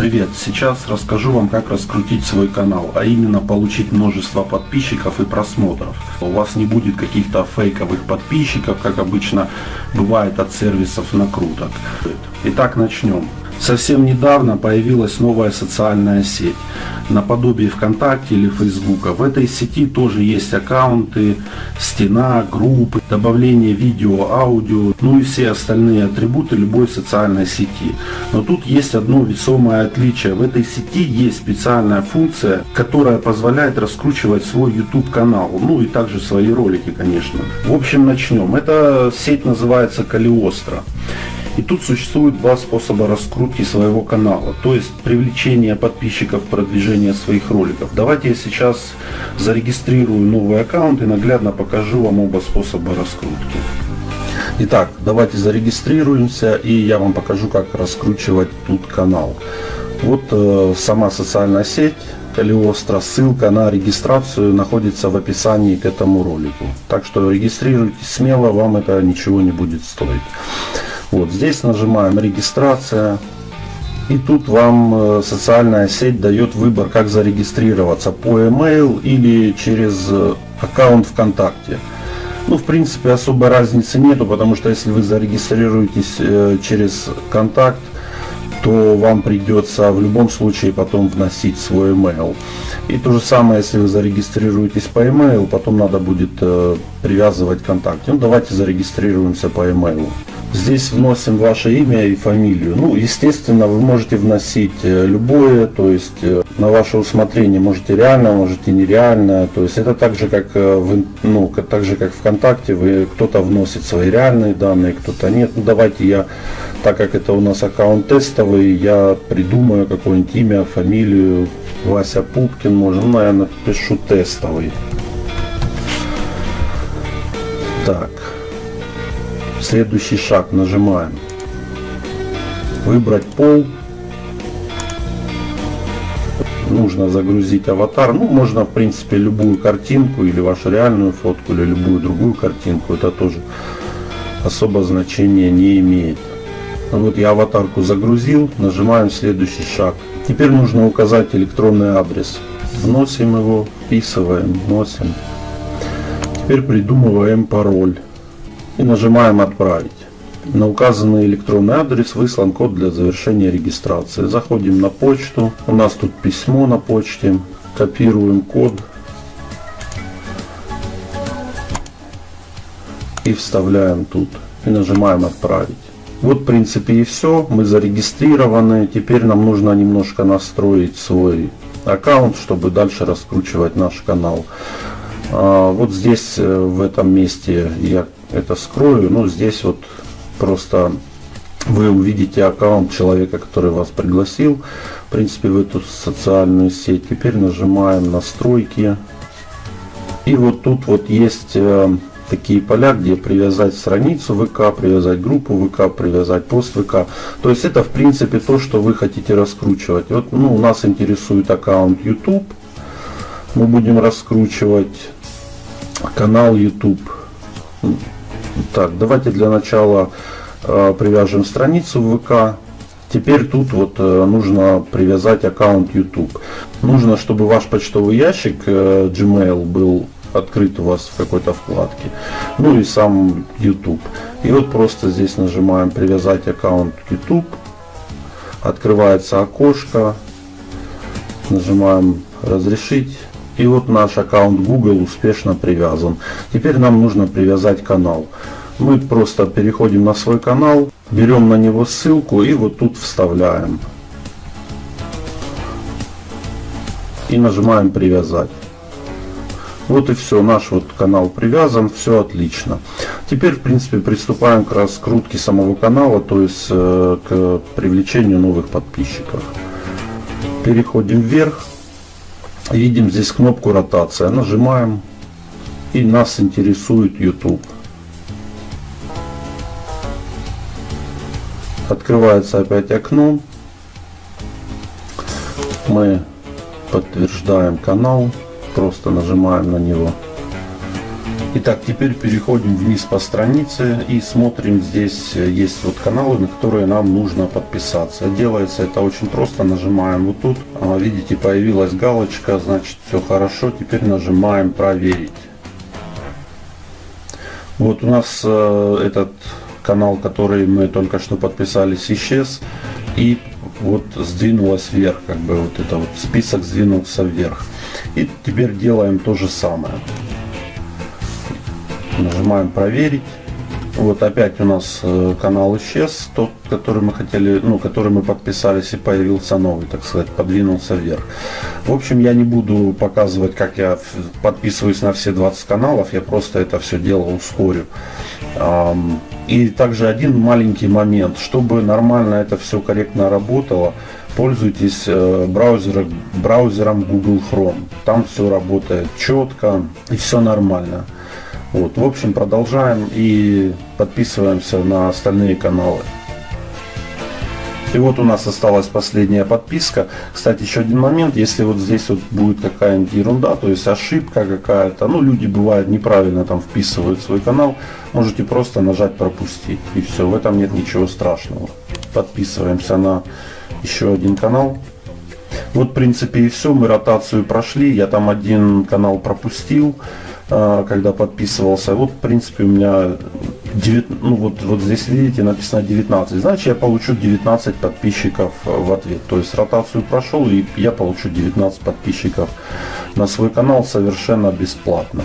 Привет! Сейчас расскажу вам, как раскрутить свой канал, а именно получить множество подписчиков и просмотров. У вас не будет каких-то фейковых подписчиков, как обычно бывает от сервисов накруток. Итак, начнем. Совсем недавно появилась новая социальная сеть, наподобие ВКонтакте или Фейсбука. В этой сети тоже есть аккаунты, стена, группы, добавление видео, аудио, ну и все остальные атрибуты любой социальной сети. Но тут есть одно весомое отличие. В этой сети есть специальная функция, которая позволяет раскручивать свой YouTube канал, ну и также свои ролики, конечно. В общем, начнем. Эта сеть называется Калиостро. И тут существует два способа раскрутки своего канала, то есть привлечение подписчиков, продвижение своих роликов. Давайте я сейчас зарегистрирую новый аккаунт и наглядно покажу вам оба способа раскрутки. Итак, давайте зарегистрируемся и я вам покажу, как раскручивать тут канал. Вот э, сама социальная сеть Калиостро. Ссылка на регистрацию находится в описании к этому ролику. Так что регистрируйтесь смело, вам это ничего не будет стоить. Вот здесь нажимаем регистрация. И тут вам э, социальная сеть дает выбор, как зарегистрироваться по email или через э, аккаунт ВКонтакте. Ну, в принципе, особой разницы нету, потому что если вы зарегистрируетесь э, через контакт, то вам придется в любом случае потом вносить свой email. И то же самое, если вы зарегистрируетесь по email, потом надо будет привязывать контакт. Ну, давайте зарегистрируемся по email. Здесь вносим ваше имя и фамилию. Ну, естественно, вы можете вносить э, любое, то есть э, на ваше усмотрение можете реально, можете нереально. То есть это так же, как, э, в, ну, так же, как ВКонтакте, вы кто-то вносит свои реальные данные, кто-то нет. Ну, давайте я, так как это у нас аккаунт тестовый, я придумаю какое-нибудь имя, фамилию. Вася Пупкин, можно, ну, наверное, пишу тестовый. Так. Следующий шаг нажимаем. Выбрать пол. Нужно загрузить аватар. Ну, можно, в принципе, любую картинку или вашу реальную фотку, или любую другую картинку. Это тоже особо значения не имеет. Вот я аватарку загрузил, нажимаем следующий шаг. Теперь нужно указать электронный адрес. Вносим его, вписываем, вносим. Теперь придумываем пароль и нажимаем «Отправить». На указанный электронный адрес выслан код для завершения регистрации. Заходим на почту. У нас тут письмо на почте. Копируем код. И вставляем тут. И нажимаем «Отправить». Вот в принципе и все. Мы зарегистрированы. Теперь нам нужно немножко настроить свой аккаунт, чтобы дальше раскручивать наш канал. А, вот здесь э, в этом месте я это скрою. Ну, здесь вот просто вы увидите аккаунт человека, который вас пригласил, в принципе, в эту социальную сеть. Теперь нажимаем настройки. И вот тут вот есть э, такие поля, где привязать страницу ВК, привязать группу ВК, привязать пост ВК. То есть это в принципе то, что вы хотите раскручивать. Вот ну, нас интересует аккаунт YouTube. Мы будем раскручивать канал YouTube. Так, давайте для начала э, привяжем страницу в ВК. Теперь тут вот э, нужно привязать аккаунт YouTube. Нужно, чтобы ваш почтовый ящик э, Gmail был открыт у вас в какой-то вкладке. Ну и сам YouTube. И вот просто здесь нажимаем привязать аккаунт YouTube. Открывается окошко. Нажимаем разрешить. И вот наш аккаунт Google успешно привязан. Теперь нам нужно привязать канал. Мы просто переходим на свой канал, берем на него ссылку и вот тут вставляем. И нажимаем привязать. Вот и все, наш вот канал привязан, все отлично. Теперь, в принципе, приступаем к раскрутке самого канала, то есть э, к привлечению новых подписчиков. Переходим вверх, видим здесь кнопку ротация, нажимаем и нас интересует YouTube. Открывается опять окно. Мы подтверждаем канал, просто нажимаем на него. Итак, теперь переходим вниз по странице и смотрим. Здесь есть вот каналы, на которые нам нужно подписаться. Делается это очень просто. Нажимаем вот тут. А, видите, появилась галочка, значит все хорошо. Теперь нажимаем проверить. Вот у нас э, этот канал, который мы только что подписались, исчез. И вот сдвинулась вверх, как бы вот это вот список сдвинулся вверх. И теперь делаем то же самое. Нажимаем проверить. Вот опять у нас э, канал исчез, тот, который мы хотели, ну, который мы подписались и появился новый, так сказать, подвинулся вверх. В общем, я не буду показывать, как я подписываюсь на все 20 каналов, я просто это все дело ускорю. И также один маленький момент, чтобы нормально это все корректно работало, пользуйтесь э, браузером, браузером Google Chrome. Там все работает четко и все нормально. Вот, в общем, продолжаем и подписываемся на остальные каналы. И вот у нас осталась последняя подписка. Кстати, еще один момент, если вот здесь вот будет какая-нибудь ерунда, то есть ошибка какая-то, ну люди бывают неправильно там вписывают свой канал, можете просто нажать пропустить. И все, в этом нет ничего страшного. Подписываемся на еще один канал. Вот в принципе и все, мы ротацию прошли, я там один канал пропустил. А, когда подписывался. Вот, в принципе, у меня 9, ну вот, вот здесь видите написано 19. Значит, я получу 19 подписчиков в ответ. То есть ротацию прошел и я получу 19 подписчиков на свой канал совершенно бесплатно.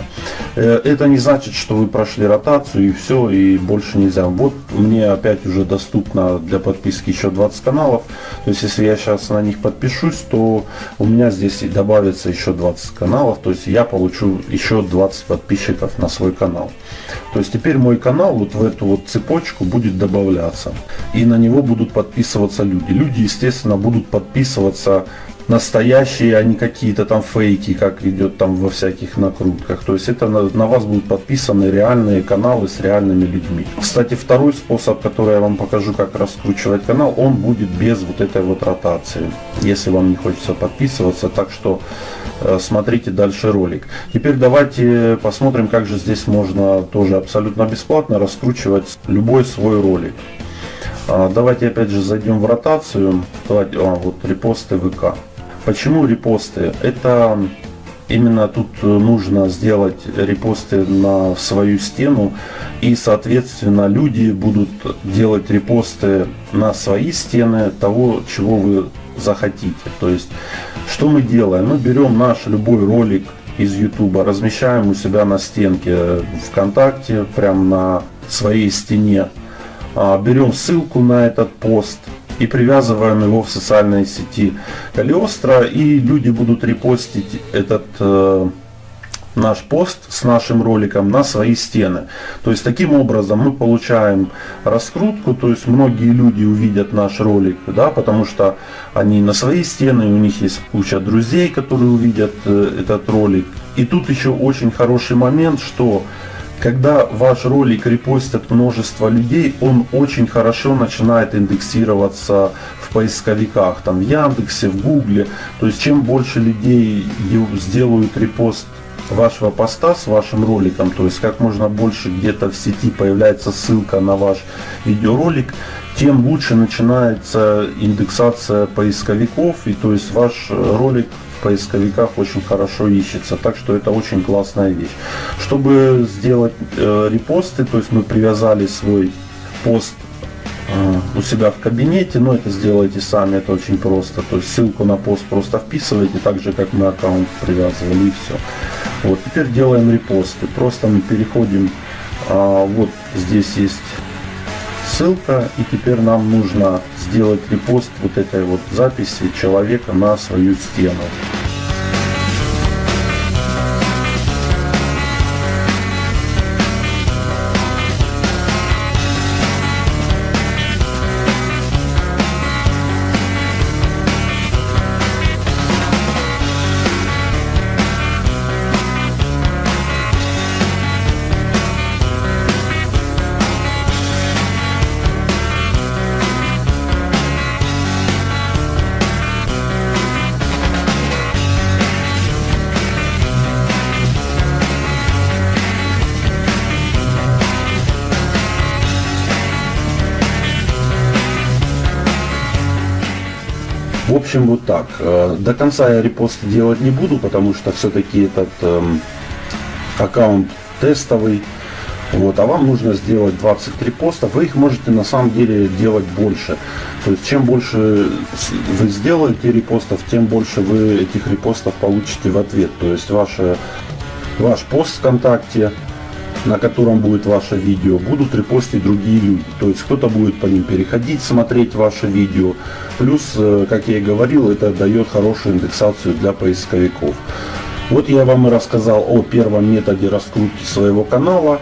Э, это не значит, что вы прошли ротацию и все, и больше нельзя. Вот мне опять уже доступно для подписки еще 20 каналов. То есть если я сейчас на них подпишусь, то у меня здесь добавится еще 20 каналов. То есть я получу еще 20 подписчиков на свой канал. То есть теперь мой канал вот в эту вот цепочку будет добавляться. И на него будут подписываться люди. Люди, естественно, будут подписываться настоящие, а не какие-то там фейки, как идет там во всяких накрутках. То есть это на, на вас будут подписаны реальные каналы с реальными людьми. Кстати, второй способ, который я вам покажу, как раскручивать канал, он будет без вот этой вот ротации. Если вам не хочется подписываться, так что э, смотрите дальше ролик. Теперь давайте посмотрим, как же здесь можно тоже абсолютно бесплатно раскручивать любой свой ролик. А, давайте опять же зайдем в ротацию. Давайте, а, вот репосты ВК. Почему репосты? Это именно тут нужно сделать репосты на свою стену и соответственно люди будут делать репосты на свои стены того чего вы захотите. То есть что мы делаем? Мы берем наш любой ролик из youtube размещаем у себя на стенке вконтакте прям на своей стене. А, берем ссылку на этот пост и привязываем его в социальной сети Калиостро, и люди будут репостить этот э, наш пост с нашим роликом на свои стены. То есть таким образом мы получаем раскрутку, то есть многие люди увидят наш ролик, да, потому что они на свои стены, у них есть куча друзей, которые увидят э, этот ролик. И тут еще очень хороший момент, что когда ваш ролик репостят множество людей, он очень хорошо начинает индексироваться в поисковиках, там в Яндексе, в Гугле. То есть чем больше людей сделают репост вашего поста с вашим роликом, то есть как можно больше где-то в сети появляется ссылка на ваш видеоролик, тем лучше начинается индексация поисковиков, и то есть ваш ролик поисковиках очень хорошо ищется. Так что это очень классная вещь. Чтобы сделать э, репосты, то есть мы привязали свой пост э, у себя в кабинете, но это сделайте сами, это очень просто. То есть ссылку на пост просто вписываете, так же как мы аккаунт привязывали и все. Вот теперь делаем репосты. Просто мы переходим, а, вот здесь есть ссылка и теперь нам нужно сделать репост вот этой вот записи человека на свою стену. В общем, вот так. Э, до конца я репосты делать не буду, потому что все-таки этот эм, аккаунт тестовый. Вот, а вам нужно сделать 23 поста. Вы их можете на самом деле делать больше. То есть чем больше вы сделаете репостов, тем больше вы этих репостов получите в ответ. То есть ваше, ваш пост ВКонтакте на котором будет ваше видео, будут репостить другие люди. То есть кто-то будет по ним переходить, смотреть ваше видео. Плюс, э, как я и говорил, это дает хорошую индексацию для поисковиков. Вот я вам и рассказал о первом методе раскрутки своего канала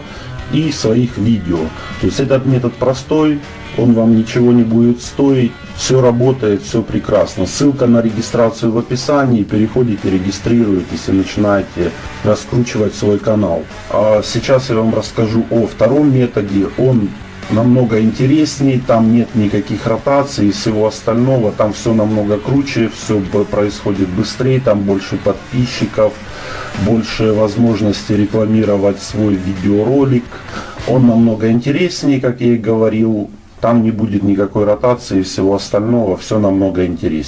и своих видео. То есть этот метод простой, он вам ничего не будет стоить, все работает, все прекрасно. Ссылка на регистрацию в описании, переходите, регистрируетесь и начинаете раскручивать свой канал. А сейчас я вам расскажу о втором методе, он намного интереснее, там нет никаких ротаций и всего остального, там все намного круче, все происходит быстрее, там больше подписчиков, больше возможности рекламировать свой видеоролик. Он намного интереснее, как я и говорил, там не будет никакой ротации и всего остального, все намного интереснее.